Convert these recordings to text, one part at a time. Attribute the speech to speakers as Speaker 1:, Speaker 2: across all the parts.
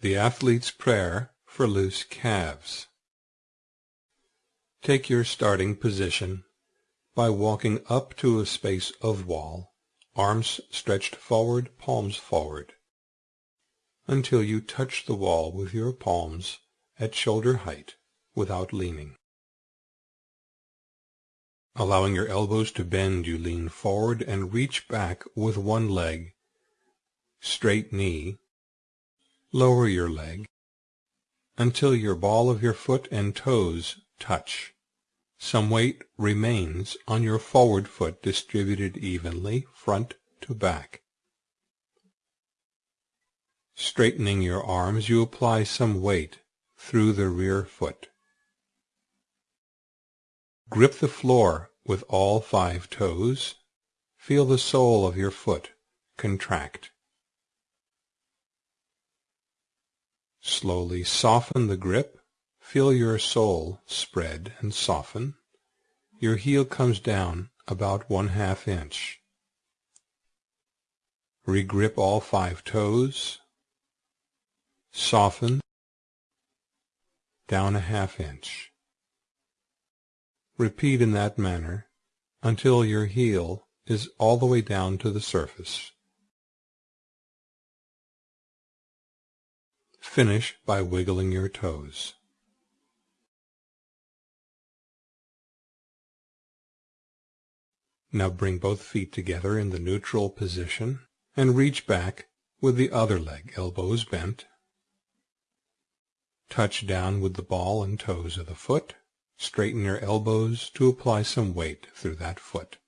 Speaker 1: The Athlete's Prayer for Loose Calves Take your starting position by walking up to a space of wall, arms stretched forward, palms forward, until you touch the wall with your palms at shoulder height without leaning. Allowing your elbows to bend, you lean forward and reach back with one leg, straight knee, Lower your leg until your ball of your foot and toes touch. Some weight remains on your forward foot distributed evenly front to back. Straightening your arms, you apply some weight through the rear foot. Grip the floor with all five toes. Feel the sole of your foot contract. Slowly soften the grip. Feel your sole spread and soften. Your heel comes down about one half inch. Regrip all five toes. Soften down a half inch. Repeat in that manner until your heel is all the way down to the surface. Finish by wiggling your toes. Now bring both feet together in the neutral position and reach back with the other leg, elbows bent. Touch down with the ball and toes of the foot. Straighten your elbows to apply some weight through that foot.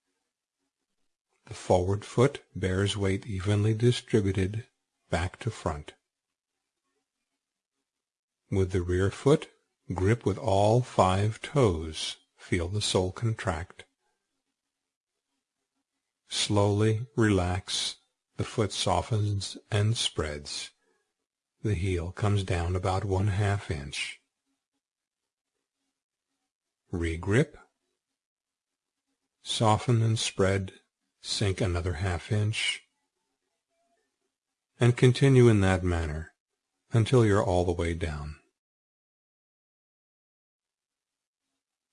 Speaker 1: The forward foot bears weight evenly distributed back to front. With the rear foot, grip with all five toes. Feel the sole contract. Slowly relax. The foot softens and spreads. The heel comes down about one half inch. Regrip. Soften and spread. Sink another half inch. And continue in that manner until you're all the way down.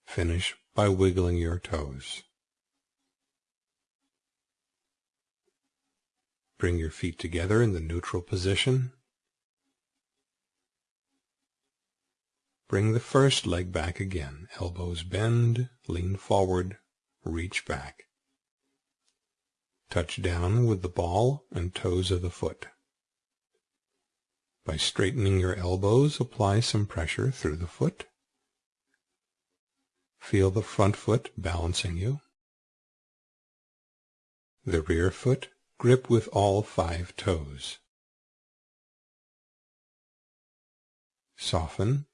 Speaker 1: Finish by wiggling your toes. Bring your feet together in the neutral position. Bring the first leg back again. Elbows bend, lean forward, reach back. Touch down with the ball and toes of the foot. By straightening your elbows, apply some pressure through the foot. Feel the front foot balancing you. The rear foot grip with all five toes. Soften.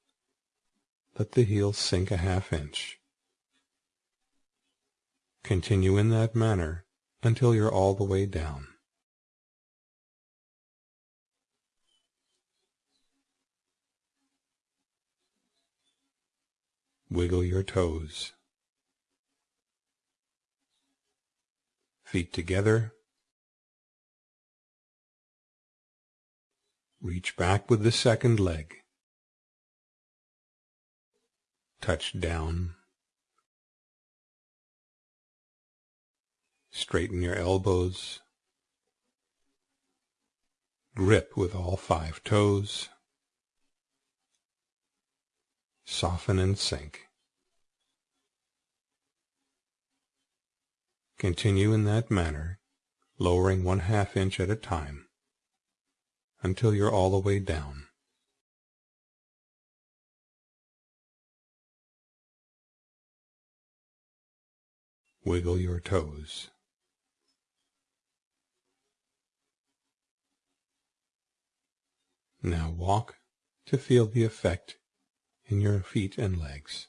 Speaker 1: Let the heel sink a half inch. Continue in that manner until you're all the way down. Wiggle your toes. Feet together. Reach back with the second leg. Touch down. Straighten your elbows. Grip with all five toes. Soften and sink. Continue in that manner, lowering one half inch at a time, until you're all the way down. Wiggle your toes. Now walk to feel the effect in your feet and legs.